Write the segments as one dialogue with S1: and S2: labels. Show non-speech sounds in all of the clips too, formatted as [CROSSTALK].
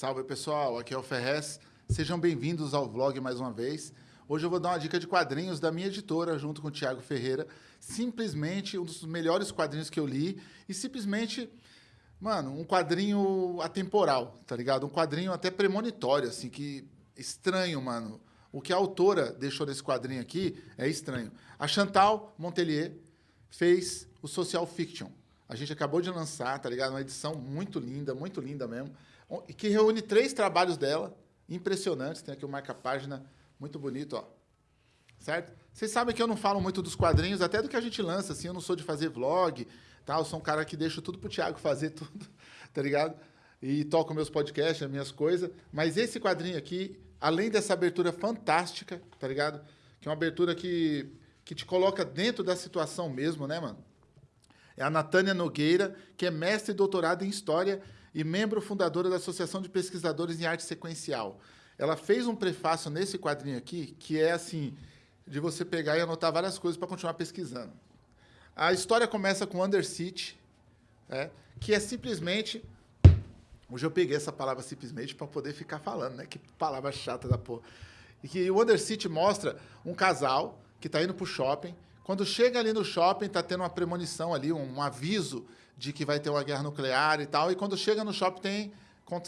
S1: Salve pessoal, aqui é o Ferrez. Sejam bem-vindos ao vlog mais uma vez. Hoje eu vou dar uma dica de quadrinhos da minha editora, junto com o Thiago Ferreira. Simplesmente um dos melhores quadrinhos que eu li e simplesmente, mano, um quadrinho atemporal, tá ligado? Um quadrinho até premonitório, assim, que estranho, mano. O que a autora deixou nesse quadrinho aqui é estranho. A Chantal Montelier fez o Social Fiction. A gente acabou de lançar, tá ligado? Uma edição muito linda, muito linda mesmo que reúne três trabalhos dela, impressionantes. Tem aqui o marca-página muito bonito, ó. Certo? Vocês sabem que eu não falo muito dos quadrinhos, até do que a gente lança, assim, eu não sou de fazer vlog, tá? Eu sou um cara que deixa tudo pro Thiago fazer [LAUGHS] tudo, tá ligado? E toco meus podcasts, as minhas coisas. Mas esse quadrinho aqui, além dessa abertura fantástica, tá ligado? Que é uma abertura que, que te coloca dentro da situação mesmo, né, mano? É a Natânia Nogueira, que é mestre e doutorado em História e membro fundadora da Associação de Pesquisadores em Arte Sequencial. Ela fez um prefácio nesse quadrinho aqui, que é assim, de você pegar e anotar várias coisas para continuar pesquisando. A história começa com Undercity, né, que é simplesmente... Hoje eu peguei essa palavra simplesmente para poder ficar falando, né? Que palavra chata da porra. E que o Undercity mostra um casal que está indo para o shopping. Quando chega ali no shopping, está tendo uma premonição ali, um, um aviso de que vai ter uma guerra nuclear e tal, e quando chega no shopping tem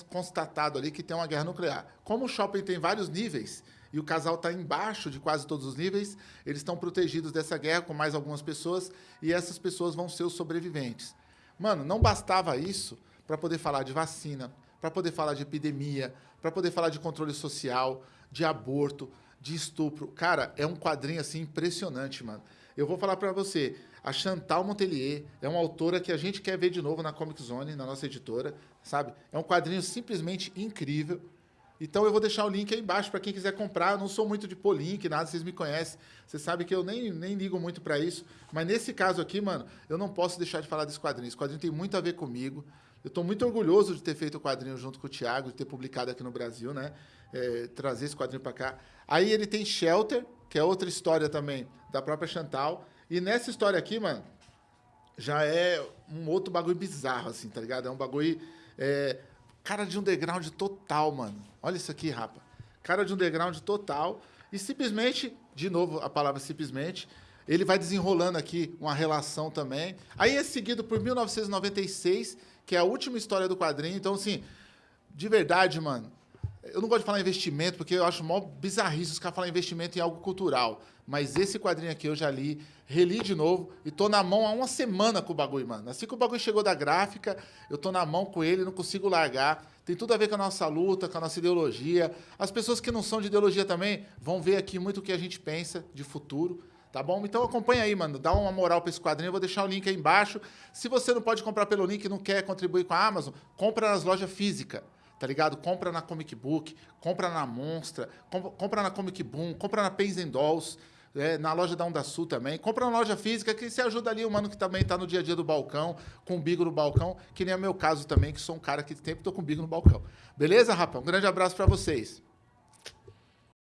S1: constatado ali que tem uma guerra nuclear. Como o shopping tem vários níveis e o casal está embaixo de quase todos os níveis, eles estão protegidos dessa guerra com mais algumas pessoas e essas pessoas vão ser os sobreviventes. Mano, não bastava isso para poder falar de vacina, para poder falar de epidemia, para poder falar de controle social, de aborto, de estupro. Cara, é um quadrinho assim impressionante, mano. Eu vou falar para você, a Chantal Montelier é uma autora que a gente quer ver de novo na Comic Zone, na nossa editora, sabe? É um quadrinho simplesmente incrível. Então eu vou deixar o link aí embaixo para quem quiser comprar. Eu não sou muito de pôr link, nada, vocês me conhecem. Vocês sabem que eu nem, nem ligo muito para isso. Mas nesse caso aqui, mano, eu não posso deixar de falar desse quadrinho. Esse quadrinho tem muito a ver comigo. Eu estou muito orgulhoso de ter feito o quadrinho junto com o Thiago, de ter publicado aqui no Brasil, né? É, trazer esse quadrinho para cá. Aí ele tem Shelter, que é outra história também da própria Chantal. E nessa história aqui, mano, já é um outro bagulho bizarro, assim, tá ligado? É um bagulho. É, cara de underground total, mano. Olha isso aqui, rapa. Cara de underground total. E simplesmente, de novo a palavra simplesmente, ele vai desenrolando aqui uma relação também. Aí é seguido por 1996, que é a última história do quadrinho. Então, assim, de verdade, mano, eu não gosto de falar investimento, porque eu acho mó bizarrice os caras falar investimento em algo cultural. Mas esse quadrinho aqui eu já li, reli de novo e tô na mão há uma semana com o bagulho, mano. Assim que o bagulho chegou da gráfica, eu tô na mão com ele, não consigo largar. Tem tudo a ver com a nossa luta, com a nossa ideologia. As pessoas que não são de ideologia também vão ver aqui muito o que a gente pensa de futuro. Tá bom? Então acompanha aí, mano. Dá uma moral para esse quadrinho. Eu vou deixar o link aí embaixo. Se você não pode comprar pelo link e não quer contribuir com a Amazon, compra nas lojas físicas tá ligado? Compra na Comic Book, compra na Monstra, compra na Comic Boom, compra na Pens Dolls, é, na loja da Onda Sul também. Compra na loja física, que você ajuda ali o mano que também tá no dia a dia do balcão, com o bigo no balcão, que nem é meu caso também, que sou um cara que sempre tô com o bigo no balcão. Beleza, rapaz? Um grande abraço para vocês.